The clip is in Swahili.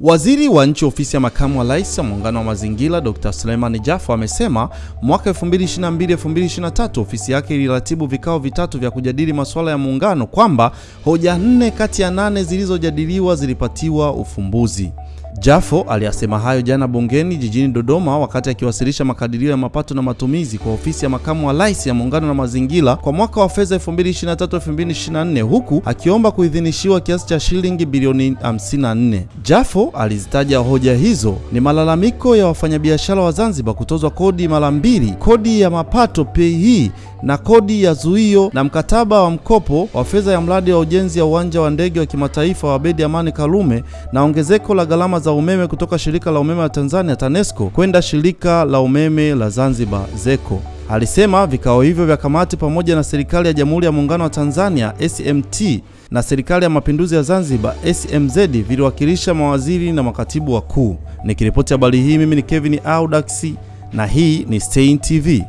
Waziri wa Nchi Ofisi ya Makamu wa Rais wa Muungano wa Mazingira, Dr. Suleiman Jafo amesema mwaka 2022-2023 ofisi yake iliratibu vikao vitatu vya kujadili masuala ya muungano, kwamba hoja nne kati ya nane zilizojadiliwa zilipatiwa ufumbuzi. Jafo aliyasema hayo jana bungeni jijini Dodoma wakati akiwasilisha makadirio ya mapato na matumizi kwa ofisi ya makamu wa rais ya muungano na mazingira kwa mwaka wa fedha 2023-2024 huku akiomba kuidhinishiwa kiasi cha shilingi bilioni 54. Jafo alizitaja hoja hizo ni malalamiko ya wafanyabiashara wa Zanzibar kutozwa kodi mara mbili, kodi ya mapato PAYE na kodi ya zuio na mkataba wa mkopo wa fedha ya mradi wa ujenzi ya uwanja wa ndege wa kimataifa wa Abeid Amani Karume na ongezeko la gharama za umeme kutoka shirika la umeme wa Tanzania TANESCO kwenda shirika la umeme la Zanzibar ZECO. Alisema vikao hivyo vya kamati pamoja na serikali ya Jamhuri ya Muungano wa Tanzania SMT na serikali ya Mapinduzi ya Zanzibar SMZ viliwakilisha mawaziri na makatibu wakuu. Nikiripoti habari hii mimi ni Kevin Audax na hii ni Stein TV.